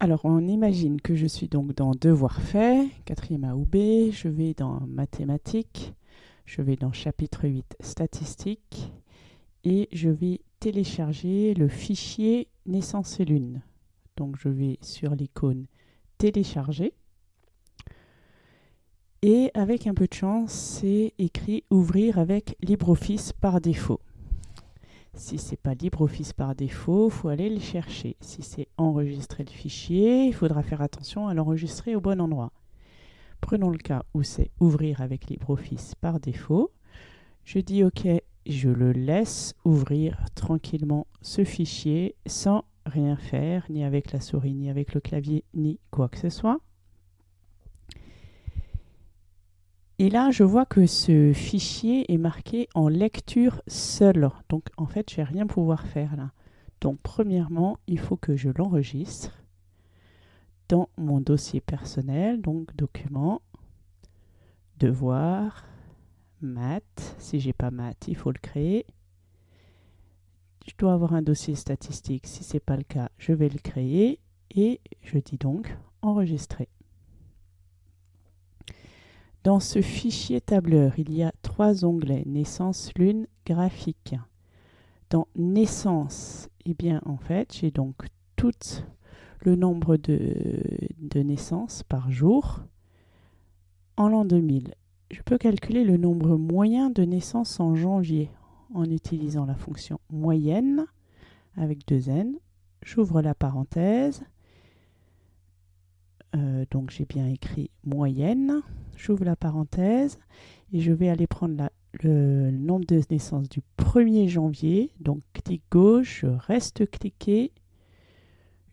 Alors, on imagine que je suis donc dans Devoir fait, quatrième A ou B, je vais dans Mathématiques, je vais dans chapitre 8, Statistiques, et je vais télécharger le fichier Naissance et Lune. Donc, je vais sur l'icône Télécharger. Et avec un peu de chance, c'est écrit Ouvrir avec LibreOffice par défaut. Si ce n'est pas LibreOffice par défaut, il faut aller le chercher. Si c'est enregistrer le fichier, il faudra faire attention à l'enregistrer au bon endroit. Prenons le cas où c'est ouvrir avec LibreOffice par défaut. Je dis OK, je le laisse ouvrir tranquillement ce fichier sans rien faire, ni avec la souris, ni avec le clavier, ni quoi que ce soit. Et là, je vois que ce fichier est marqué en lecture seule. Donc, en fait, je vais rien pouvoir faire là. Donc, premièrement, il faut que je l'enregistre dans mon dossier personnel. Donc, document, devoir, maths. Si j'ai pas maths, il faut le créer. Je dois avoir un dossier statistique. Si ce n'est pas le cas, je vais le créer. Et je dis donc enregistrer. Dans ce fichier tableur, il y a trois onglets, naissance, lune, graphique. Dans naissance, eh bien en fait, j'ai donc tout le nombre de, de naissances par jour en l'an 2000. Je peux calculer le nombre moyen de naissances en janvier en utilisant la fonction moyenne avec deux n. J'ouvre la parenthèse. Euh, donc j'ai bien écrit moyenne j'ouvre la parenthèse et je vais aller prendre le nombre de naissances du 1er janvier. Donc clic gauche, je reste cliqué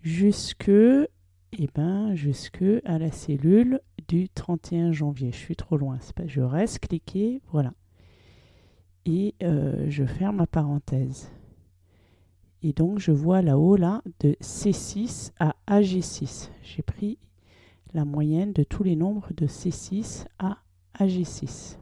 jusque, eh ben, jusque à la cellule du 31 janvier. Je suis trop loin, je reste cliqué, voilà. Et euh, je ferme ma parenthèse. Et donc je vois là-haut là de C6 à AG6. J'ai pris la moyenne de tous les nombres de C6 à AG6.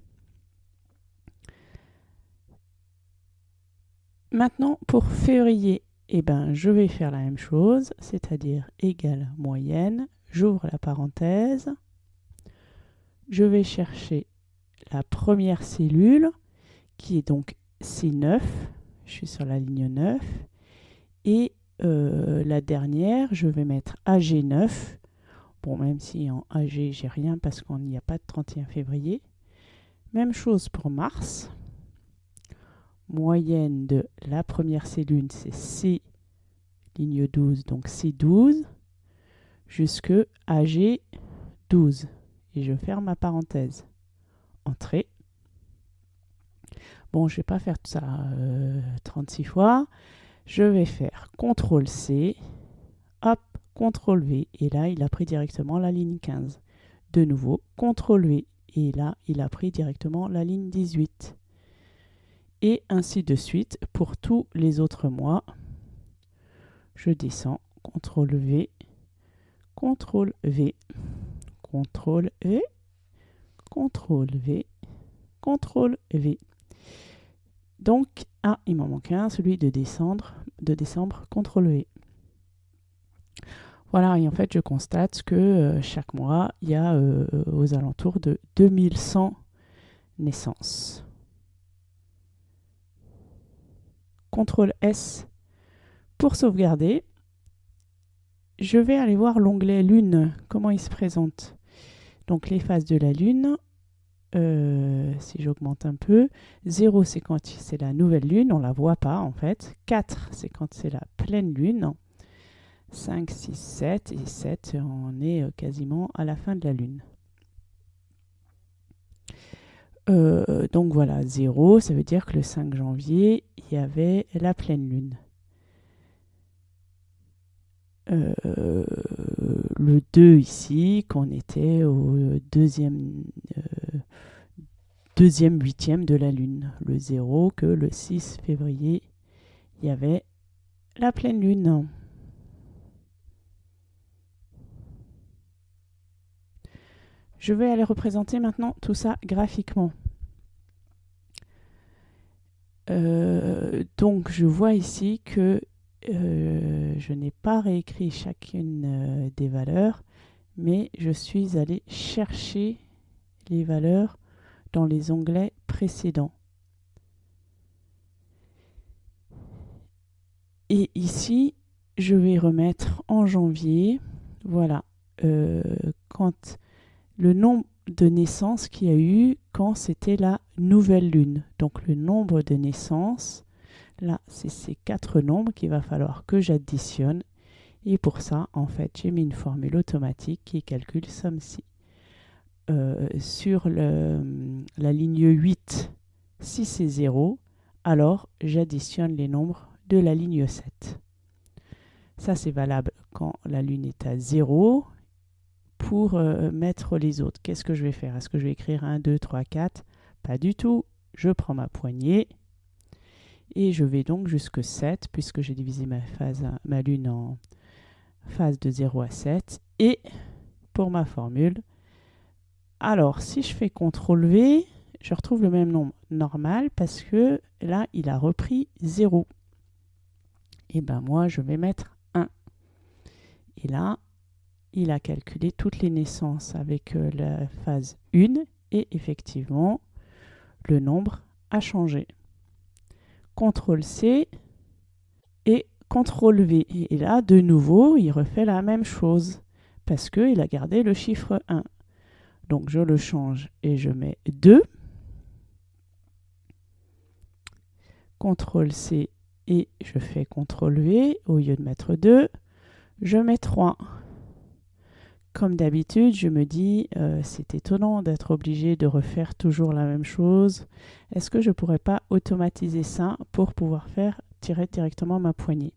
Maintenant, pour février, eh ben, je vais faire la même chose, c'est-à-dire égale moyenne. J'ouvre la parenthèse. Je vais chercher la première cellule, qui est donc C9. Je suis sur la ligne 9. Et euh, la dernière, je vais mettre AG9 Bon, même si en AG, j'ai rien parce qu'on n'y a pas de 31 février. Même chose pour mars. Moyenne de la première cellule, c'est C, ligne 12, donc C12, jusque AG 12. Et je ferme ma parenthèse. Entrée. Bon, je ne vais pas faire tout ça 36 euh, fois. Je vais faire CTRL C. Hop, CTRL V, et là, il a pris directement la ligne 15. De nouveau, CTRL V, et là, il a pris directement la ligne 18. Et ainsi de suite pour tous les autres mois. Je descends, CTRL V, CTRL V, CTRL V, CTRL V, CTRL V. Donc, ah, il m'en manque un, celui de décembre, de décembre, CTRL V. Voilà, et en fait, je constate que euh, chaque mois, il y a euh, aux alentours de 2100 naissances. CTRL S pour sauvegarder. Je vais aller voir l'onglet Lune, comment il se présente? Donc les phases de la Lune, euh, si j'augmente un peu, 0 c'est quand c'est la nouvelle Lune, on ne la voit pas en fait. 4 c'est quand c'est la pleine Lune. 5, 6, 7 et 7, on est euh, quasiment à la fin de la Lune. Euh, donc voilà, 0, ça veut dire que le 5 janvier, il y avait la pleine Lune. Euh, le 2 ici, qu'on était au deuxième, deuxième huitième de la Lune. Le 0, que le 6 février, il y avait la pleine Lune. Je vais aller représenter maintenant tout ça graphiquement. Euh, donc je vois ici que euh, je n'ai pas réécrit chacune euh, des valeurs, mais je suis allé chercher les valeurs dans les onglets précédents. Et ici, je vais remettre en janvier, voilà, quand le nombre de naissances qu'il y a eu quand c'était la nouvelle lune. Donc le nombre de naissances, là, c'est ces quatre nombres qu'il va falloir que j'additionne. Et pour ça, en fait, j'ai mis une formule automatique qui calcule somme-ci. Euh, sur la ligne 8, si c'est 0, alors j'additionne les nombres de la ligne 7. Ça, c'est valable quand la lune est à 0. Pour euh, mettre les autres, qu'est-ce que je vais faire? Est-ce que je vais écrire 1, 2, 3, 4 Pas du tout. Je prends ma poignée et je vais donc jusque 7 puisque j'ai divisé ma, phase, ma lune en phase de 0 à 7. Et pour ma formule, alors si je fais CTRL V, je retrouve le même nombre normal parce que là, il a repris 0. Et ben moi, je vais mettre 1. Et là, il a calculé toutes les naissances avec euh, la phase 1 et effectivement, le nombre a changé. CTRL C et CTRL V. Et là, de nouveau, il refait la même chose parce qu'il a gardé le chiffre 1. Donc je le change et je mets 2. CTRL C et je fais CTRL V. Au lieu de mettre 2, je mets 3. Comme d'habitude, je me dis, euh, c'est étonnant d'être obligé de refaire toujours la même chose. Est-ce que je ne pourrais pas automatiser ça pour pouvoir faire tirer directement ma poignée?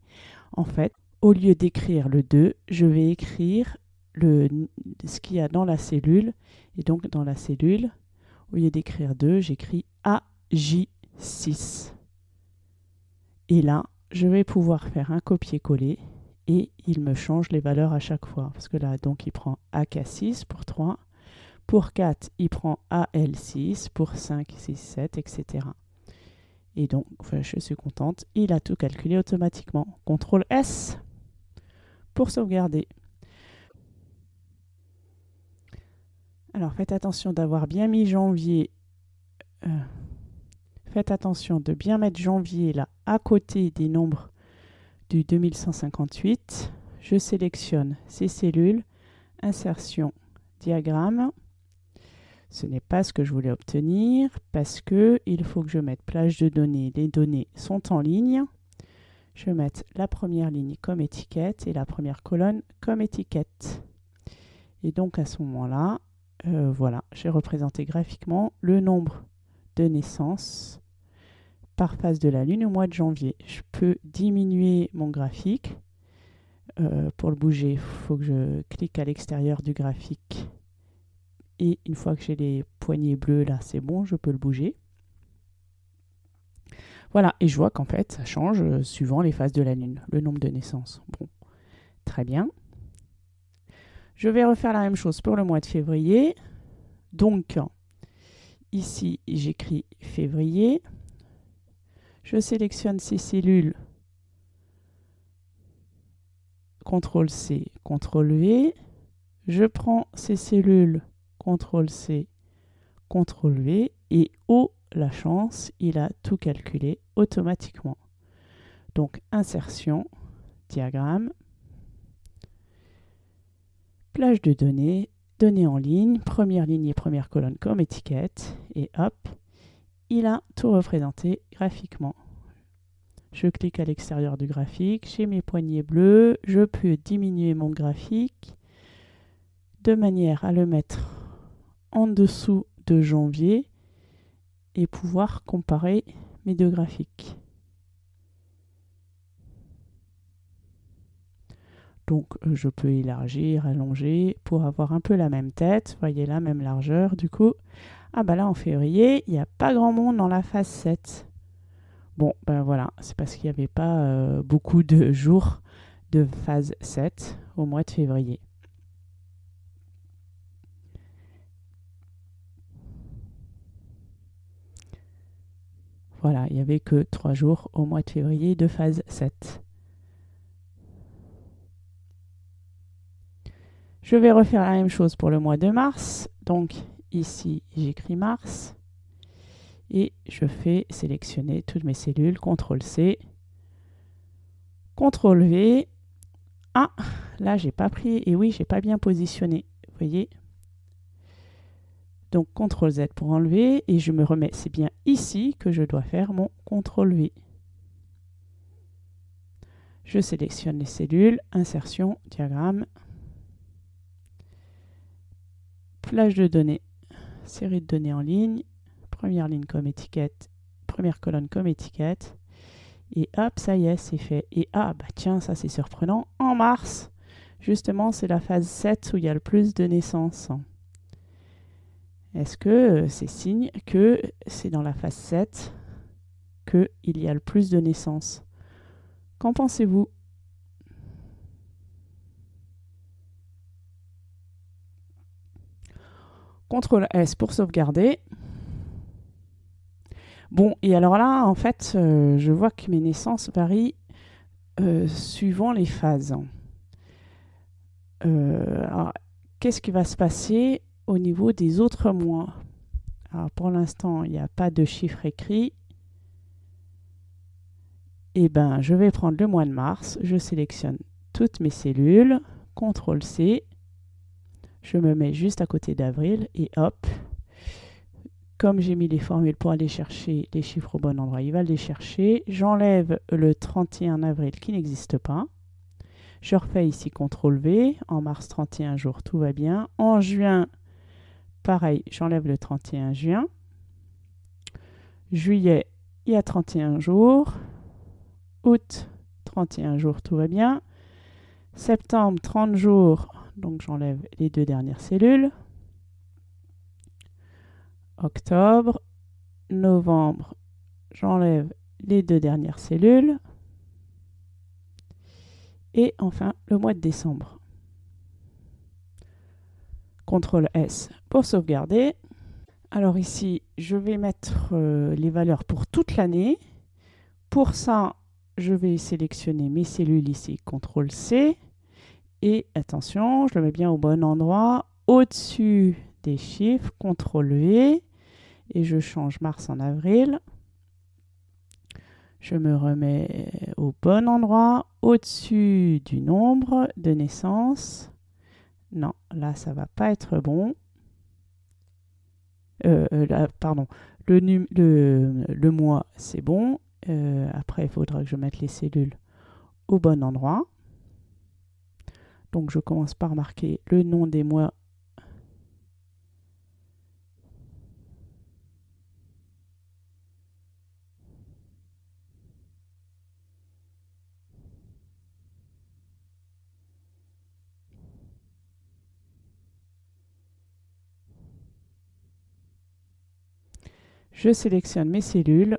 En fait, au lieu d'écrire le 2, je vais écrire le, ce qu'il y a dans la cellule. Et donc, dans la cellule, au lieu d'écrire 2, j'écris AJ6. Et là, je vais pouvoir faire un copier-coller et il me change les valeurs à chaque fois. Parce que là, donc, il prend AK6 pour 3. Pour 4, il prend AL6. Pour 5, 6, 7, etc. Et donc, je suis contente. Il a tout calculé automatiquement. CTRL S pour sauvegarder. Alors, faites attention d'avoir bien mis janvier. Euh, faites attention de bien mettre janvier là à côté des nombres du 2158, je sélectionne ces cellules, insertion, diagramme. Ce n'est pas ce que je voulais obtenir parce que il faut que je mette plage de données. Les données sont en ligne. Je vais mettre la première ligne comme étiquette et la première colonne comme étiquette. Et donc à ce moment-là, euh, voilà, j'ai représenté graphiquement le nombre de naissances par phase de la Lune au mois de janvier. Je peux diminuer mon graphique. Euh, pour le bouger, il faut que je clique à l'extérieur du graphique. Et une fois que j'ai les poignées bleues, là, c'est bon, je peux le bouger. Voilà, et je vois qu'en fait, ça change euh, suivant les phases de la Lune, le nombre de naissances. Bon, très bien. Je vais refaire la même chose pour le mois de février. Donc, ici, j'écris février. Je sélectionne ces cellules. CTRL C, CTRL V. Je prends ces cellules, CTRL C, CTRL V. Et oh la chance, il a tout calculé automatiquement. Donc insertion, diagramme, plage de données, données en ligne, première ligne et première colonne comme étiquette, et hop, il a tout représenté graphiquement. Je clique à l'extérieur du graphique, j'ai mes poignées bleues, je peux diminuer mon graphique de manière à le mettre en dessous de janvier et pouvoir comparer mes deux graphiques. Donc euh, je peux élargir, allonger pour avoir un peu la même tête, voyez la même largeur du coup. Ah bah là, en février, il n'y a pas grand monde dans la phase 7. Bon, ben voilà, c'est parce qu'il n'y avait pas euh, beaucoup de jours de phase 7 au mois de février. Voilà, il n'y avait que 3 jours au mois de février de phase 7. Je vais refaire la même chose pour le mois de mars. Donc, ici, j'écris mars. Et je fais sélectionner toutes mes cellules. CTRL C. CTRL V. Ah, là, j'ai pas pris. Et oui, j'ai pas bien positionné. Vous voyez Donc CTRL Z pour enlever. Et je me remets. C'est bien ici que je dois faire mon CTRL V. Je sélectionne les cellules, insertion, diagramme, plage de données, série de données en ligne, première ligne comme étiquette, première colonne comme étiquette, et hop, ça y est, c'est fait. Et ah, bah tiens, ça c'est surprenant, en mars, justement, c'est la phase 7 où il y a le plus de naissances. Est-ce que euh, c'est signe que c'est dans la phase 7 qu'il y a le plus de naissances? Qu'en pensez-vous? CTRL S pour sauvegarder. Bon, et alors là, en fait, euh, je vois que mes naissances varient euh, suivant les phases. Euh, qu'est-ce qui va se passer au niveau des autres mois? Alors, pour l'instant, il n'y a pas de chiffre écrit. Eh bien, je vais prendre le mois de mars. Je sélectionne toutes mes cellules. CTRL C. Je me mets juste à côté d'avril et hop. Comme j'ai mis les formules pour aller chercher les chiffres au bon endroit, il va les chercher. J'enlève le 31 avril qui n'existe pas. Je refais ici CTRL V. En mars, 31 jours, tout va bien. En juin, pareil, j'enlève le 31 juin. Juillet, il y a 31 jours août, 31 jours, tout va bien. Septembre, 30 jours, donc j'enlève les deux dernières cellules. Octobre, novembre, j'enlève les deux dernières cellules. Et enfin, le mois de décembre. CTRL S pour sauvegarder. Alors ici, je vais mettre euh, les valeurs pour toute l'année. Pour ça, je vais sélectionner mes cellules ici, CTRL C. Et attention, je le mets bien au bon endroit, au-dessus des chiffres, CTRL V. Et je change mars en avril. Je me remets au bon endroit, au-dessus du nombre de naissance. Non, là, ça va pas être bon. Euh, euh, pardon, le mois, c'est bon. Euh, après, il faudra que je mette les cellules au bon endroit. Donc, je commence par marquer le nom des mois. Je sélectionne mes cellules.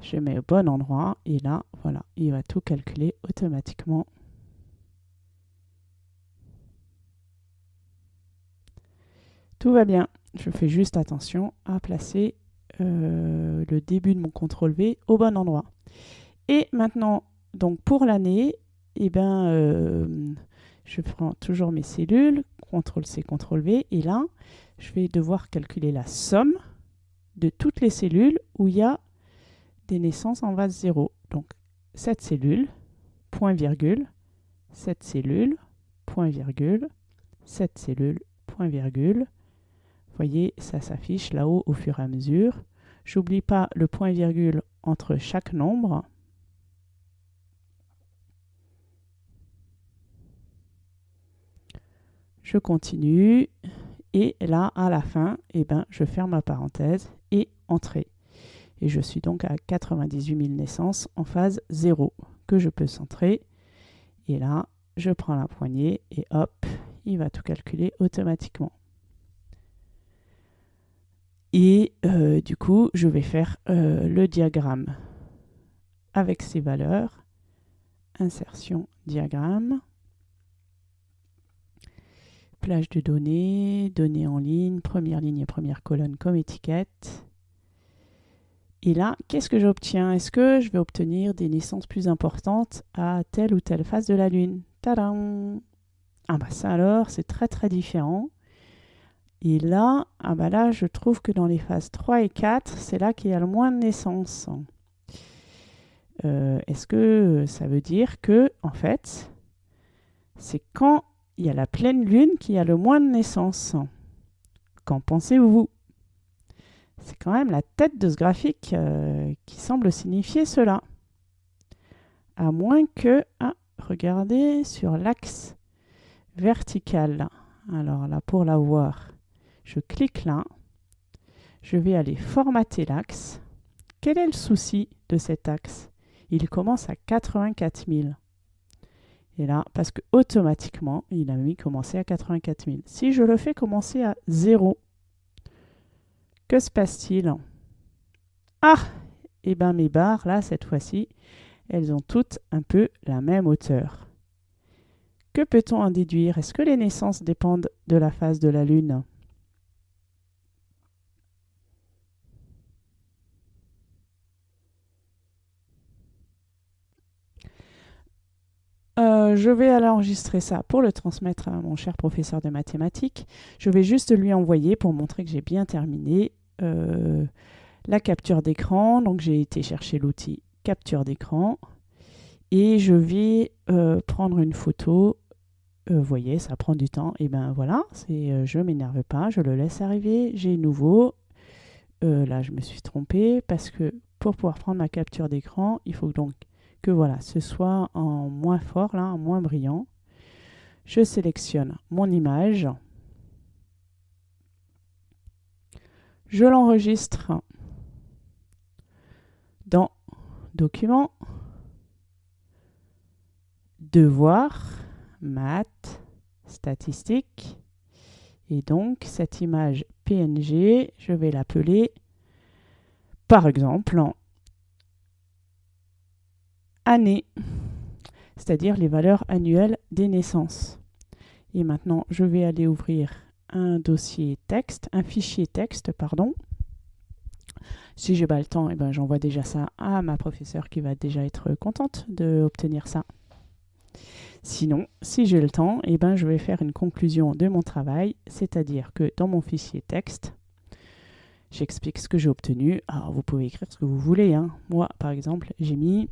Je mets au bon endroit. Et là, voilà, il va tout calculer automatiquement. Tout va bien. Je fais juste attention à placer euh, le début de mon CTRL V au bon endroit. Et maintenant, donc pour l'année, eh ben, euh, je prends toujours mes cellules, CTRL C, CTRL V, et là, je vais devoir calculer la somme de toutes les cellules où il y a des naissances en vase 0. Donc, cette cellule, point virgule, cette cellule, point virgule, cette cellule, point virgule. Vous voyez, ça s'affiche là-haut au fur et à mesure. J'oublie pas le point virgule entre chaque nombre. Je continue et là, à la fin, eh ben, je ferme ma parenthèse et entrée. Et je suis donc à 98 000 naissances en phase 0 que je peux centrer. Et là, je prends la poignée et hop, il va tout calculer automatiquement. Et euh, du coup, je vais faire euh, le diagramme avec ces valeurs. Insertion, diagramme. Plage de données, données en ligne, première ligne et première colonne comme étiquette. Et là, qu'est-ce que j'obtiens? Est-ce que je vais obtenir des naissances plus importantes à telle ou telle phase de la Lune? Tadam Ah bah ça alors, c'est très très différent. Et là, ah bah là, je trouve que dans les phases 3 et 4, c'est là qu'il y a le moins de naissances. Euh, est-ce que ça veut dire que, en fait, c'est quand il y a la pleine lune qu'il y a le moins de naissances? Qu'en pensez-vous? C'est quand même la tête de ce graphique euh, qui semble signifier cela. À moins que, ah, regardez sur l'axe vertical. Alors là, pour la voir, je clique là. Je vais aller formater l'axe. Quel est le souci de cet axe? Il commence à 84 000. Et là, parce que automatiquement, il a mis commencer à 84 000. Si je le fais commencer à 0, que se passe-t-il? Ah Eh bien, mes barres, là, cette fois-ci, elles ont toutes un peu la même hauteur. Que peut-on en déduire? Est-ce que les naissances dépendent de la phase de la Lune? Euh, je vais aller enregistrer ça pour le transmettre à mon cher professeur de mathématiques. Je vais juste lui envoyer pour montrer que j'ai bien terminé euh, la capture d'écran. Donc j'ai été chercher l'outil capture d'écran et je vais euh, prendre une photo. Vous voyez, ça prend du temps. Et ben voilà, c'est je m'énerve pas, je le laisse arriver. J'ai nouveau. là, je me suis trompée parce que pour pouvoir prendre ma capture d'écran, il faut donc que voilà, ce soit en moins fort, là, en moins brillant. Je sélectionne mon image. Je l'enregistre dans Document, Devoir, Maths, Statistiques. Et donc, cette image PNG, je vais l'appeler, par exemple, année, c'est-à-dire les valeurs annuelles des naissances. Et maintenant, je vais aller ouvrir un dossier texte, un fichier texte, pardon. Si j'ai pas le temps, eh ben, j'envoie déjà ça à ma professeure qui va déjà être contente d'obtenir ça. Sinon, si j'ai le temps, eh ben, je vais faire une conclusion de mon travail, c'est-à-dire que dans mon fichier texte, j'explique ce que j'ai obtenu. Alors, vous pouvez écrire ce que vous voulez. Hein. Moi, par exemple, j'ai mis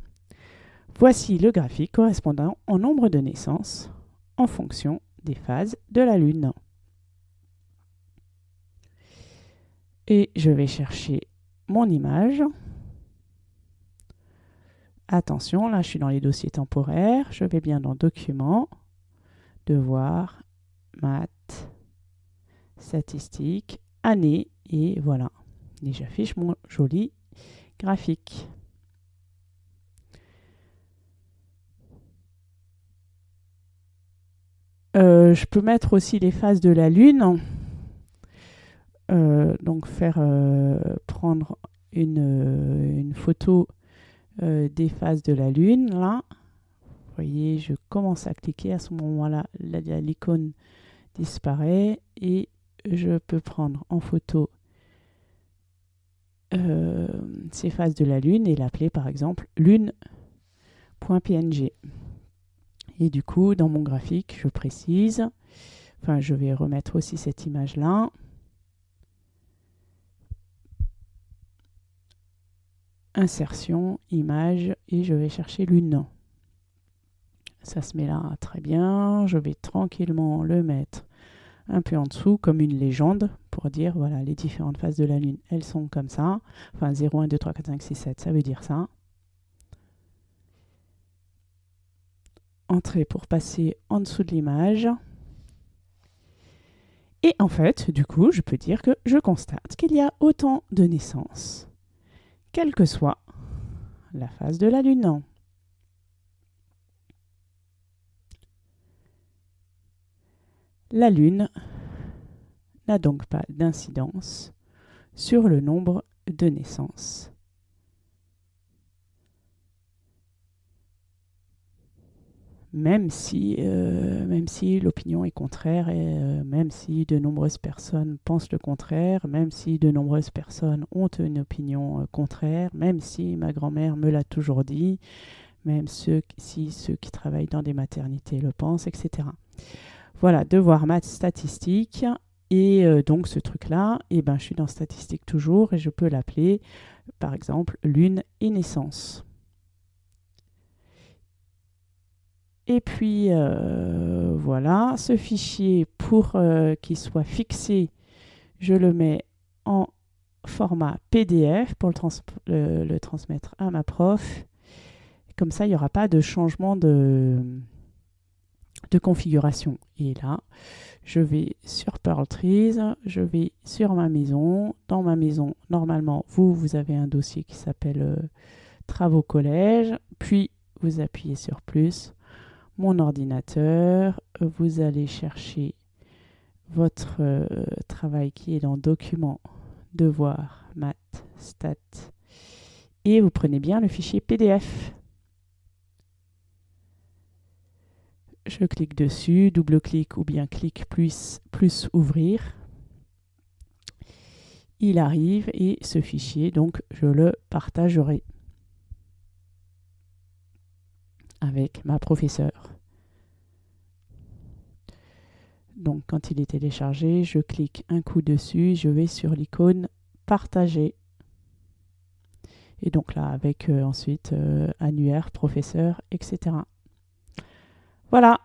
Voici le graphique correspondant au nombre de naissances en fonction des phases de la Lune. Et je vais chercher mon image. Attention, là je suis dans les dossiers temporaires. Je vais bien dans Documents, Devoir, Maths, Statistiques, Année, et voilà. Et j'affiche mon joli graphique. Euh, je peux mettre aussi les phases de la Lune. Euh, donc faire euh, prendre une, photo des phases de la Lune. Là, vous voyez, je commence à cliquer. À ce moment-là, l'icône disparaît et je peux prendre en photo ces phases de la Lune et l'appeler par exemple lune.png. Et du coup, dans mon graphique, je précise, enfin, je vais remettre aussi cette image-là. Insertion, image, et je vais chercher l'une. Ça se met là très bien. Je vais tranquillement le mettre un peu en dessous, comme une légende, pour dire, voilà, les différentes phases de la Lune, elles sont comme ça. Enfin, 0, 1, 2, 3, 4, 5, 6, 7, ça veut dire ça. Entrer pour passer en dessous de l'image. Et en fait, du coup, je peux dire que je constate qu'il y a autant de naissances, quelle que soit la phase de la Lune. La Lune n'a donc pas d'incidence sur le nombre de naissances. Même si, euh, si l'opinion est contraire euh, même si de nombreuses personnes pensent le contraire, même si de nombreuses personnes ont une opinion euh, contraire, même si ma grand-mère me l'a toujours dit, même si ceux qui travaillent dans des maternités le pensent, etc. Voilà, devoir maths statistique. Et donc ce truc-là, eh ben, je suis dans statistique toujours et je peux l'appeler, par exemple, lune et naissance. Et puis euh, voilà, ce fichier, pour euh, qu'il soit fixé, je le mets en format PDF pour le, transmettre à ma prof. Comme ça, il n'y aura pas de changement de, configuration. Et là, je vais sur Pearl Trees, je vais sur ma maison. Dans ma maison, normalement, vous, vous avez un dossier qui s'appelle euh, Travaux collège. Puis, vous appuyez sur plus. Mon ordinateur, vous allez chercher votre euh, travail qui est dans Document, Devoir, Math, Stat. Et vous prenez bien le fichier PDF. je clique dessus, double-clic ou bien clic plus, plus ouvrir. Il arrive et ce fichier, donc je le partagerai avec ma professeure. Donc quand il est téléchargé, je clique un coup dessus, je vais sur l'icône partager. Et donc là, avec euh, ensuite euh, annuaire, professeur, etc. Voilà,